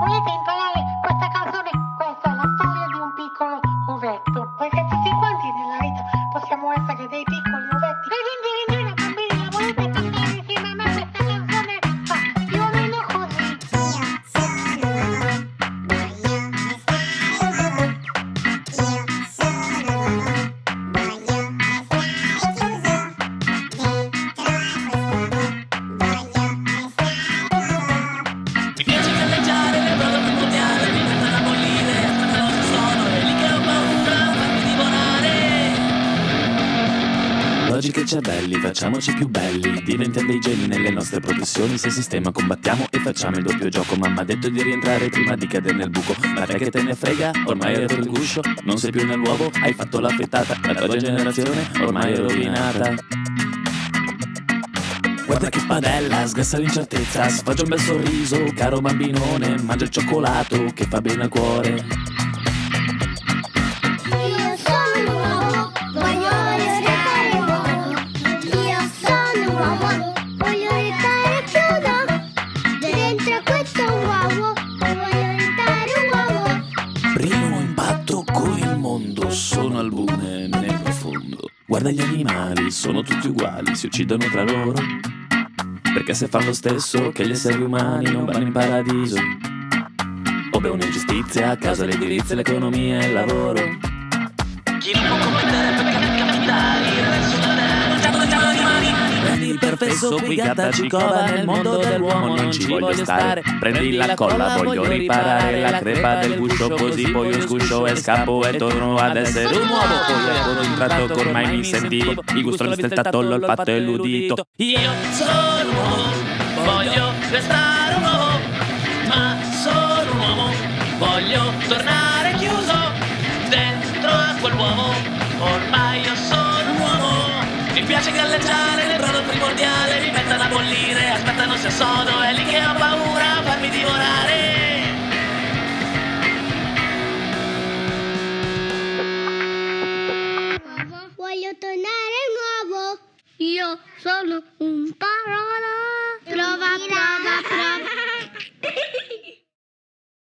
volete imparare questa canzone? Questa è la storia di un piccolo ovetto. Perché tutti quanti nella vita possiamo essere dei piccoli ovetti. Logica e cervelli, facciamoci più belli. Diventiamo dei geni nelle nostre professioni. Se sistema combattiamo e facciamo il doppio gioco. Mamma ha detto di rientrare prima di cadere nel buco. Ma te che te ne frega? Ormai rotto il guscio. Non sei più nell'uovo, hai fatto la frittata. La tua generazione ormai è rovinata. Guarda che padella, sgassa l'incertezza, sfoggia un bel sorriso, caro bambinone, mangia il cioccolato che fa bene al cuore. Voglio restare chiuso Dentro questo uovo, voglio un uomo Primo impatto con il mondo, sono albune nel profondo. Guarda gli animali, sono tutti uguali, si uccidono tra loro. Perché se fanno lo stesso che gli esseri umani non vanno in paradiso. O beh, un'ingiustizia a causa dell'edilizia, l'economia e il lavoro. Chi non può commettere Il perfesso qui gatta ci cova nel mondo dell'uomo non ci voglio stare. Prendi la colla voglio riparare la crepa del guscio Così poi io sguscio e scappo e torno ad essere un uomo. Poi un tratto che ormai mi sentivo Il gusto, il tatto, l'olfatto e l'udito Io sono un uomo, voglio restare piace galleggiare nel brodo primordiale, mi mettono a bollire, aspettano se sono, è lì che ho paura, fammi divorare. Voglio tornare nuovo Io sono un prova